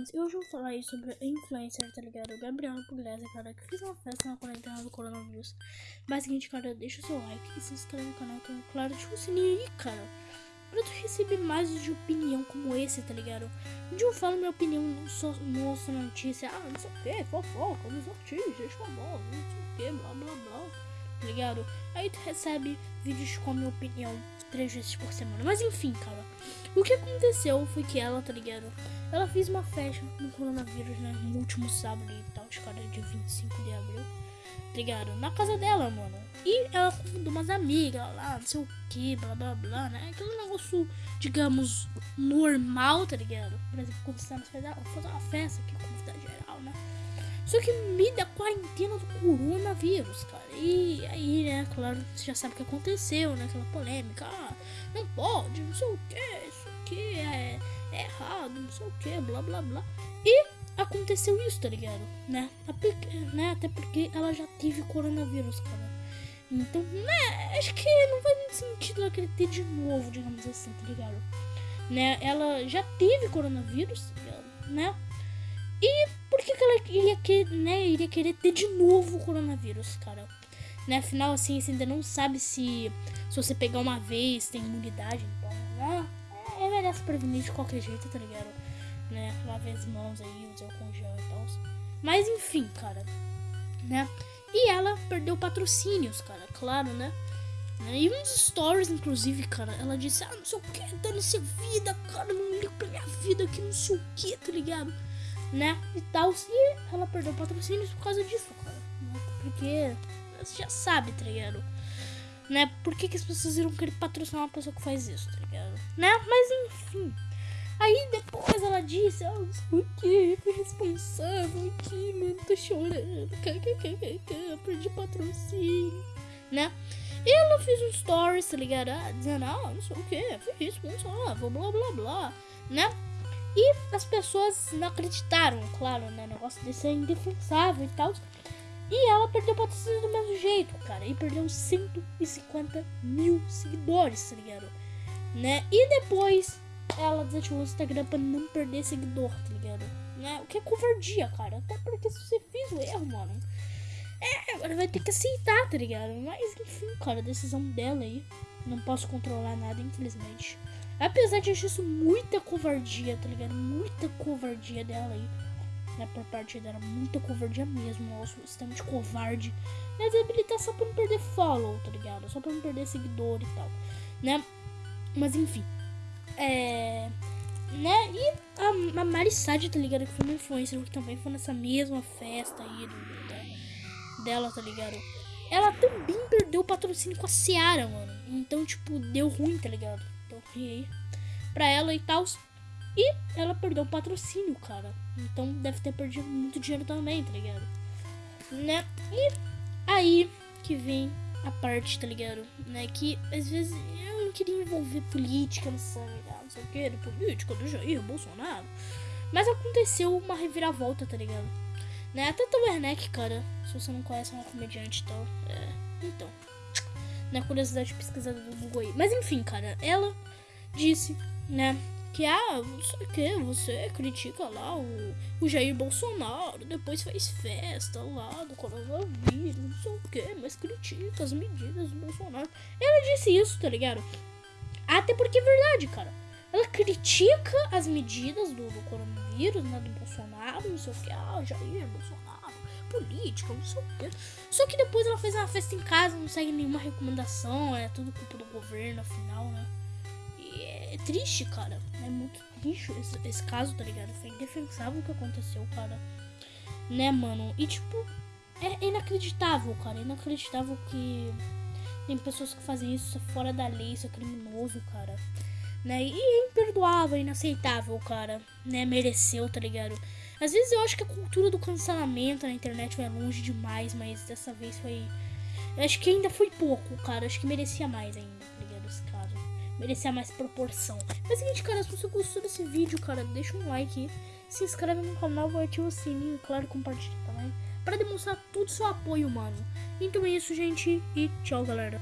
Santos. E hoje eu vou falar aí sobre influencer, tá ligado? Gabriela Pugliese, cara, que fez uma festa na quarentena do coronavírus. Mas seguinte, cara, deixa o seu like e se inscreve no canal, que é claro, deixa o sininho aí, cara. Pra tu receber mais de opinião como esse, tá ligado? Onde eu falo minha opinião, não só mostro notícia, ah, não sei o que, fofoca, dos artistas, famosos, não sei o que, blá blá blá, tá ligado? Aí tu recebe vídeos com a minha opinião três vezes por semana. Mas enfim, cara. O que aconteceu foi que ela, tá ligado? Ela fez uma festa no coronavírus, né? No último sábado e tal, os caras dia 25 de abril. Tá ligado? Na casa dela, mano. E ela convidou umas amigas lá, não sei o que, blá blá blá, né? Aquele negócio, digamos, normal, tá ligado? Por exemplo, quando você tá fazer uma festa aqui, convidar? Só que me da quarentena do coronavírus, cara. E aí, né, claro, você já sabe o que aconteceu, né? Aquela polêmica. Ah, não pode, não sei o que, isso aqui é, é errado, não sei o que, blá blá blá. E aconteceu isso, tá ligado? Né? né? Até porque ela já teve coronavírus, cara. Então, né, acho que não faz muito sentido ela querer ter de novo, digamos assim, tá ligado? Né? Ela já teve coronavírus, né? E iria, que, né, iria querer ter de novo o coronavírus, cara? Né? Afinal, assim, você ainda não sabe se, se você pegar uma vez tem imunidade, então, né? É, melhor se prevenir de qualquer jeito, tá ligado? Né? Lave as mãos aí, usar o congel e tal. Mas enfim, cara, né? E ela perdeu patrocínios, cara, claro, né? né? E uns stories, inclusive, cara, ela disse, ah, não sei o que, dando-se vida, cara, não ligo pra minha vida que não sei o que, tá ligado? Né? E tal. E ela perdeu patrocínios por causa disso, cara. Né? Porque você já sabe, tá ligado? Né? Por que, que as pessoas irão querer patrocinar uma pessoa que faz isso, tá ligado? Né? Mas enfim. Aí depois ela disse, ah, o que? Fui responsável aqui, mano, tô chorando. Perdi patrocínio, né? E ela fez um stories, tá ligado? Ah, dizendo, ah, não sei o que, fui responsável, blá blá blá, né? E as pessoas não acreditaram, claro, né? O negócio desse é indefensável e tal. E ela perdeu patrocínio do mesmo jeito, cara. E perdeu 150 mil seguidores, tá ligado? Né? E depois ela desativou o Instagram pra não perder seguidor, tá ligado? Né? O que é covardia, cara. Até porque se você fez o erro, mano. É, agora vai ter que aceitar, tá ligado? Mas enfim, cara, decisão dela aí. Não posso controlar nada, infelizmente. Apesar de achar isso muita covardia, tá ligado? Muita covardia dela aí. Né, por parte dela, muita covardia mesmo. Nossa, extremamente covarde. Mas habilitar só pra não perder follow, tá ligado? Só pra não perder seguidor e tal. Né? Mas enfim. É. Né? E a, a tá ligado? Que foi uma influencer que também foi nessa mesma festa aí do, da, dela, tá ligado? Ela também perdeu o patrocínio com a Seara, mano. Então, tipo, deu ruim, tá ligado? Então, aí pra ela e tal. E ela perdeu o patrocínio, cara. Então deve ter perdido muito dinheiro também, tá ligado? Né? E aí que vem a parte, tá ligado? Né? Que às vezes eu não queria envolver política nessa, não sei o que, política do Jair Bolsonaro. Mas aconteceu uma reviravolta, tá ligado? Né? Até Werneck, cara, se você não conhece, é uma comediante e tal. É, então. Na curiosidade pesquisada do Google aí. Mas enfim, cara, ela disse, né? Que, ah, não sei o que, você critica lá o, o Jair Bolsonaro, depois faz festa lá do coronavírus, não sei o que, mas critica as medidas do Bolsonaro. Ela disse isso, tá ligado? Até porque é verdade, cara. Ela critica as medidas do, do coronavírus, né, do Bolsonaro, não sei o que, ah, Jair Bolsonaro, política, não sei o que. Só que depois ela fez uma festa em casa, não segue nenhuma recomendação, é tudo culpa do governo, afinal, né? é triste, cara. É muito triste esse, esse caso, tá ligado? Foi indefensável o que aconteceu, cara. Né, mano? E tipo, é inacreditável, cara. É inacreditável que tem pessoas que fazem isso fora da lei, isso é criminoso, cara. Né? E é imperdoável, inaceitável, cara. Né? Mereceu, tá ligado? Às vezes eu acho que a cultura do cancelamento na internet vai longe demais, mas dessa vez foi. Eu acho que ainda foi pouco, cara. Acho que merecia mais ainda, tá ligado? Esse caso merecia mais proporção. Mas é o seguinte, cara, se você gostou desse vídeo, cara, deixa um like, se inscreve no canal, ativa o sininho, claro, compartilha também, para demonstrar todo o seu apoio, mano. Então é isso, gente, e tchau, galera.